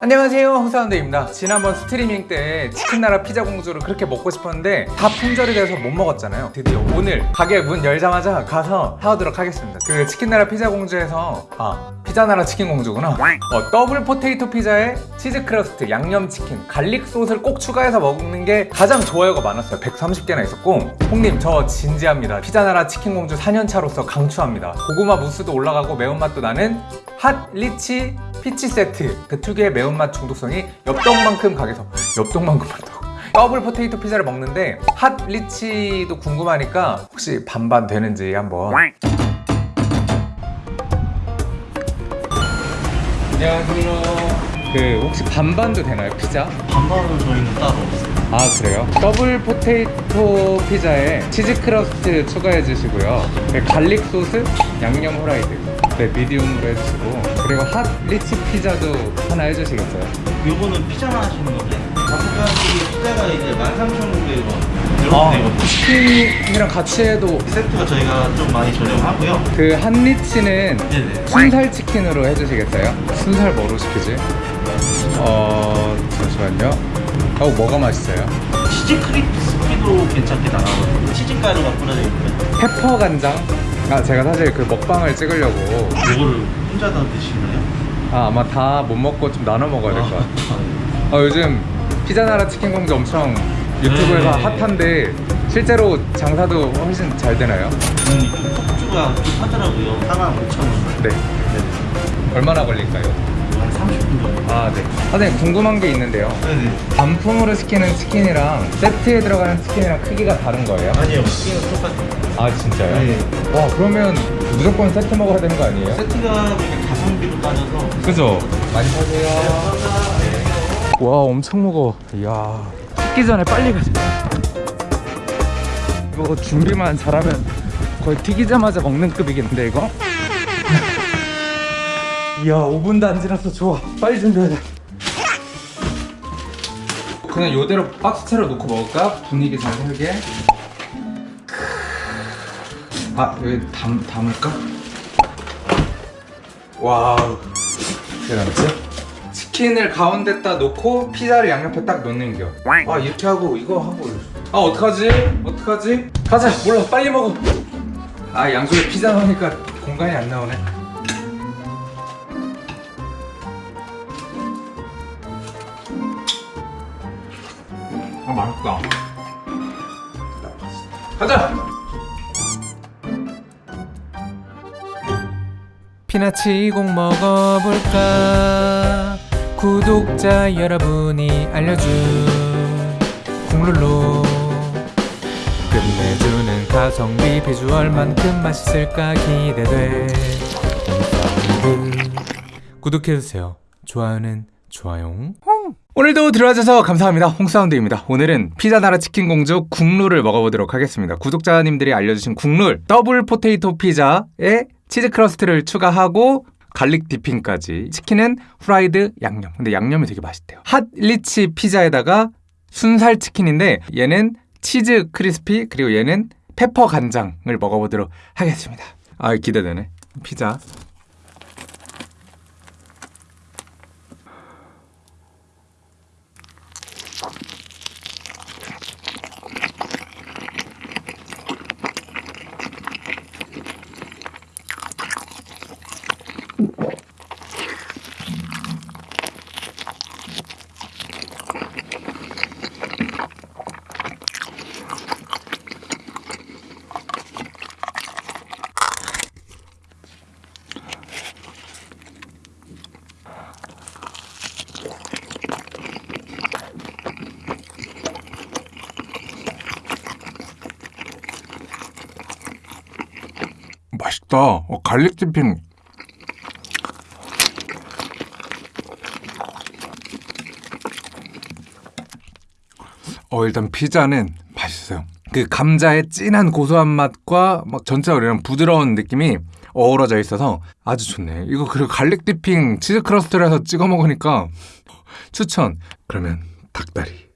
안녕하세요 홍사운드입니다. 지난번 스트리밍 때 치킨나라 피자 공주를 그렇게 먹고 싶었는데 다 품절이 돼서 못 먹었잖아요. 드디어 오늘 가게 문 열자마자 가서 사오도록 하겠습니다. 그 치킨나라 피자 공주에서 아 피자나라 치킨 공주구나. 어, double potato 피자에 치즈 crust, 양념 치킨, garlic 소스를 꼭 추가해서 먹는 게 가장 좋아요가 많았어요. 130개나 있었고. 홍님 저 진지합니다. 피자나라 치킨 공주 4년차로서 강추합니다. 고구마 무스도 올라가고 매운맛도 나는 hot rich 피자 세트. 그 특유의 매운맛 중독성이 엽떡만큼 강해서 엽떡만큼 많다고 double potato 피자를 먹는데 hot rich도 궁금하니까 혹시 반반 되는지 한번 안녕하세요 그 혹시 반반도 되나요 피자? 반반은 저희는 따로 없어요. 아 그래요? double potato 피자에 치즈 crust 추가해 주시고요 네, garlic 소스, 양념 후라이드 네 medium으로 해주시고 그리고 hot rich 피자도 하나 해주시겠어요? 요거는 피자만 하시는 건데 다섯 가지 피자가 이제 13,500원 이렇게 아 되거든요. 치킨이랑 같이 해도 세트가 저희가 좀 많이 저렴하고요. 그 hot rich는 네네. 순살 치킨으로 해주시겠어요? 순살 뭐로 시키지? 어 잠시만요 어 뭐가 맛있어요? 치즈 크리스피도 괜찮게 나가거든요. 치즈 가루가 뿌려져 있고요. 페퍼 간장? 아 제가 사실 그 먹방을 찍으려고 요거를 혼자 다 드시나요? 아, 아마 다 못 먹고 좀 나눠 먹어야 될 것 같아요 아, 어, 요즘 피자나라 치킨 공주 엄청 유튜브에서 네. 핫한데 실제로 장사도 훨씬 잘 되나요? 음, 좀 폭주가 좀 하더라고요. 하나 5,000원. 네. 네네. 얼마나 걸릴까요? 한 30분 정도. 아, 네. 선생님 궁금한 게 있는데요. 네네. 단품으로 시키는 치킨이랑 세트에 들어가는 치킨이랑 크기가 다른 거예요? 아니요. 치킨은 똑같아요. 아, 진짜요? 네. 와, 그러면 무조건 세트 먹어야 되는 거 아니에요? 세트가 가성비로 따져서 그죠? 많이 사세요. 와, 엄청 무거워. 이야. 식기 전에 빨리 가자. 이거 준비만 잘하면 거의 튀기자마자 먹는 급이겠는데, 이거? 이야, 5분도 안 지났어. 좋아. 빨리 준비하자. 그냥 요대로 박스 채로 놓고 먹을까? 분위기 잘 살게. 아, 여기 담, 담을까? 와우. 대단하지? 치킨을 가운데다 놓고 피자를 양옆에 딱 놓는 겨. 아 이렇게 하고 이거 하고. 아 어떡하지? 어떡하지? 가자 몰라 빨리 먹어. 아 양쪽에 피자 넣으니까 공간이 안 나오네. 아 맛있다. 가자. 피나치 꼭 먹어볼까? 구독자 여러분이 알려준 국룰로 끝내주는 가성비 비주얼만큼 맛있을까 기대돼. 구독해주세요. 좋아요는 좋아요. 오늘도 들어와줘서 감사합니다. 홍사운드입니다. 오늘은 피자 나라 치킨 공주 국룰을 먹어보도록 하겠습니다. 구독자님들이 알려주신 국룰 double potato 피자에 치즈 crust를 추가하고 garlic dipping까지 치킨은 후라이드 양념. 근데 양념이 되게 맛있대요. hot rich 피자에다가 순살 치킨인데 얘는 치즈 크리스피 그리고 얘는 페퍼 간장을 먹어보도록 하겠습니다. 아 기대되네. 피자 맛있다 어, garlic dipping 어 일단 피자는 맛있어요. 그 감자의 진한 고소한 맛과 막 전체적으로 이런 부드러운 느낌이 어우러져 있어서 아주 좋네. 이거 그리고 garlic dipping 치즈 crust를 해서 찍어 먹으니까 추천. 그러면 닭다리.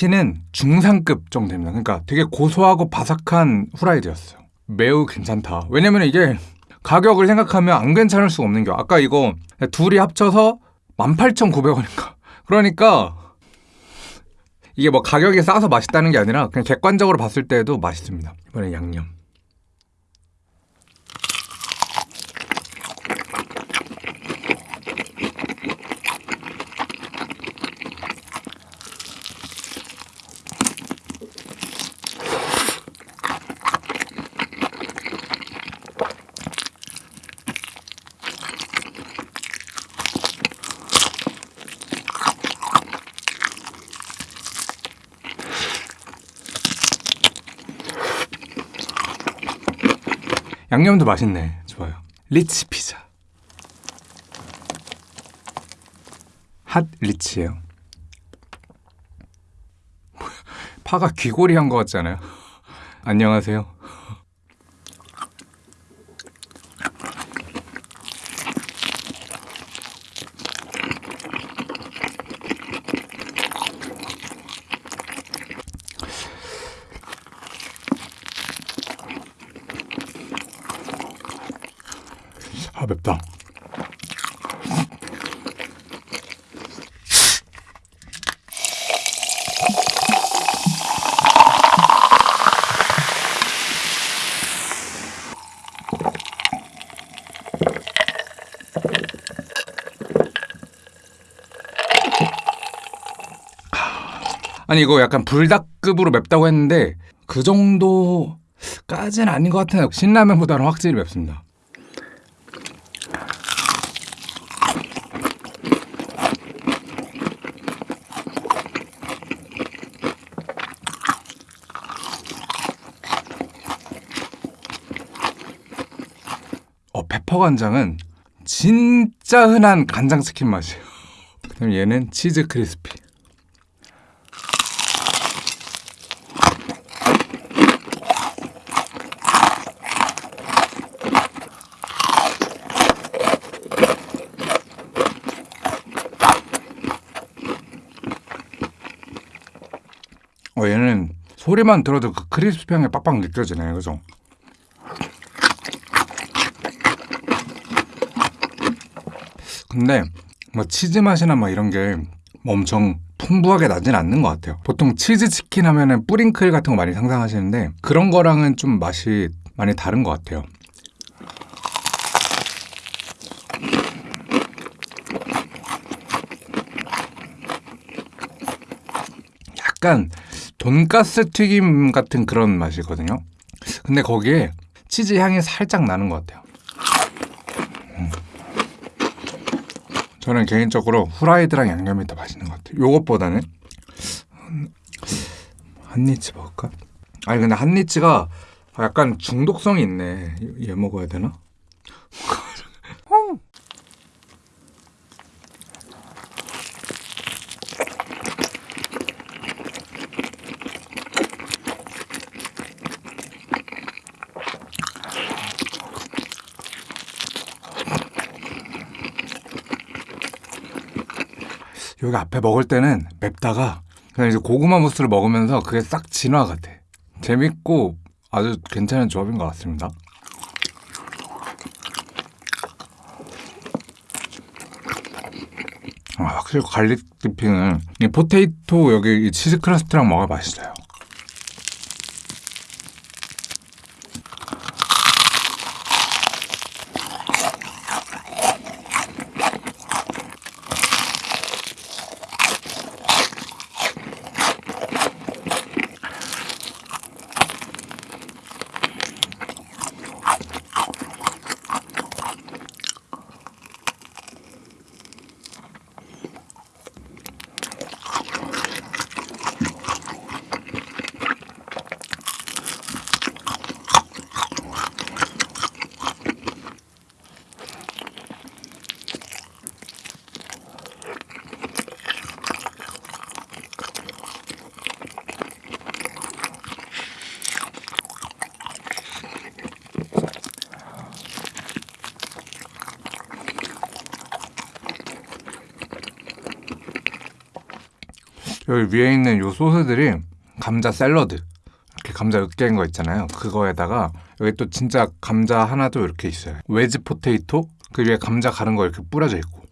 치킨은 중상급 정도 됩니다. 그러니까 되게 고소하고 바삭한 후라이드였어요. 매우 괜찮다. 왜냐면 이게 가격을 생각하면 안 괜찮을 수가 없는 게 아까 이거 둘이 합쳐서 18,900원인가. 그러니까 이게 뭐 가격이 싸서 맛있다는 게 아니라 그냥 객관적으로 봤을 때도 맛있습니다. 이번엔 양념. 양념도 맛있네. 좋아요. 리치 피자. 핫 리치예요. 파가 귀골이 한 것 같잖아요. 안녕하세요. 아 맵다. 아니 이거 약간 불닭급으로 맵다고 했는데 그 정도까지는 아닌 것 같아요. 신라면보다는 확실히 맵습니다. 페퍼 간장은 진짜 흔한 간장 치킨 맛이에요. 그럼 얘는 치즈 크리스피. 어, 얘는 소리만 들어도 그 크리스피 향이 빡빡 느껴지네요. 그죠? 근데 뭐 치즈 맛이나 막 이런 게 뭐 엄청 풍부하게 나진 않는 것 같아요. 보통 치즈 치킨 하면 은 뿌링클 같은 거 많이 상상하시는데 그런 거랑은 좀 맛이 많이 다른 것 같아요. 약간 돈가스 튀김 같은 그런 맛이거든요. 근데 거기에 치즈 향이 살짝 나는 것 같아요. 저는 개인적으로 후라이드랑 양념이 더 맛있는 것 같아요. 요것보다는 한니치 먹을까? 아니 근데 한니치가 약간 중독성이 있네. 얘 먹어야 되나? 여기 앞에 먹을 때는 맵다가 그냥 이제 고구마 무스를 먹으면서 그게 싹 진화 같아. 재밌고 아주 괜찮은 조합인 것 같습니다. 아, 확실히 garlic dipping은 이 potato 여기 이 치즈 crust랑 먹어야 맛있어요. 여기 위에 있는 요 소스들이 감자 샐러드 이렇게 감자 으깬 거 있잖아요. 그거에다가 여기 또 진짜 감자 하나도 이렇게 있어요. 외지 포테이토 그 위에 감자 가른 거 이렇게 뿌려져 있고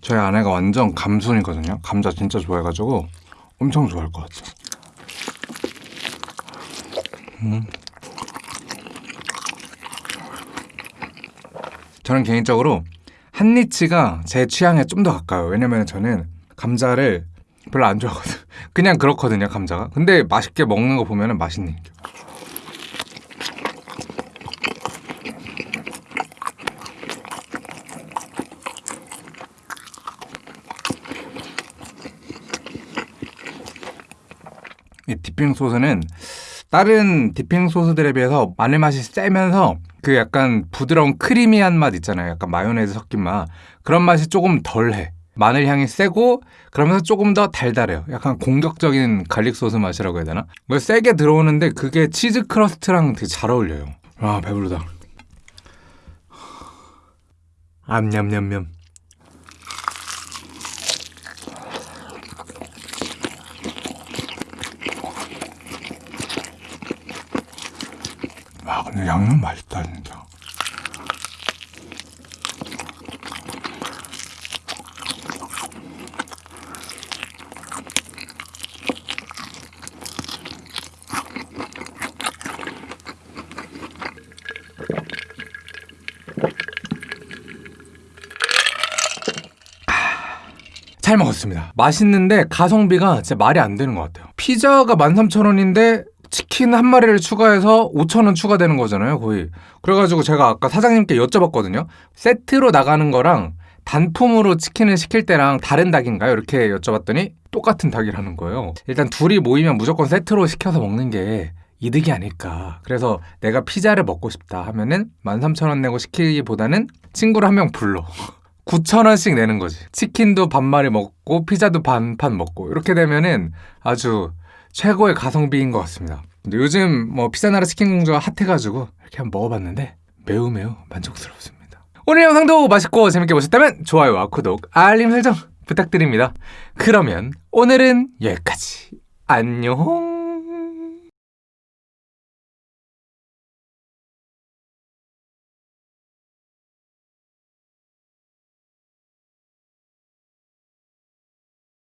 저희 아내가 완전 감순이거든요. 감자 진짜 좋아해가지고 엄청 좋아할 것 같아요. 음. 저는 개인적으로 한니치가 제 취향에 좀 더 가까워요. 왜냐면 저는 감자를 별로 안 좋아하거든. 그냥 그렇거든요, 감자가. 근데 맛있게 먹는 거 보면 은 맛있네. 이 디핑 소스는 다른 디핑 소스들에 비해서 마늘 맛이 세면서 그 약간 부드러운 크리미한 맛 있잖아요. 약간 마요네즈 섞인 맛. 그런 맛이 조금 덜해. 마늘 향이 세고 그러면서 조금 더 달달해요. 약간 공격적인 garlic 소스 맛이라고 해야 되나? 뭐 세게 들어오는데 그게 치즈 crust랑 되게 잘 어울려요. 아 배부르다. 암냠냠냠. 아 근데 양념 맛있다 진짜. 잘 먹었습니다. 맛있는데 가성비가 진짜 말이 안 되는 것 같아요. 피자가 13,000원인데 치킨 한 마리를 추가해서 5,000원 추가되는 거잖아요, 거의. 그래가지고 제가 아까 사장님께 여쭤봤거든요. 세트로 나가는 거랑 단품으로 치킨을 시킬 때랑 다른 닭인가요? 이렇게 여쭤봤더니 똑같은 닭이라는 거예요. 일단 둘이 모이면 무조건 세트로 시켜서 먹는 게 이득이 아닐까. 그래서 내가 피자를 먹고 싶다 하면은 13,000원 내고 시키기보다는 친구를 한 명 불러. 9,000원씩 내는 거지. 치킨도 반마리 먹고 피자도 반판 먹고 이렇게 되면은 아주 최고의 가성비인 것 같습니다. 근데 요즘 뭐 피자나라 치킨 공주가 핫해가지고 이렇게 한번 먹어봤는데 매우 매우 만족스럽습니다. 오늘 영상도 맛있고 재밌게 보셨다면 좋아요와 구독, 알림 설정 부탁드립니다. 그러면 오늘은 여기까지. 안녕.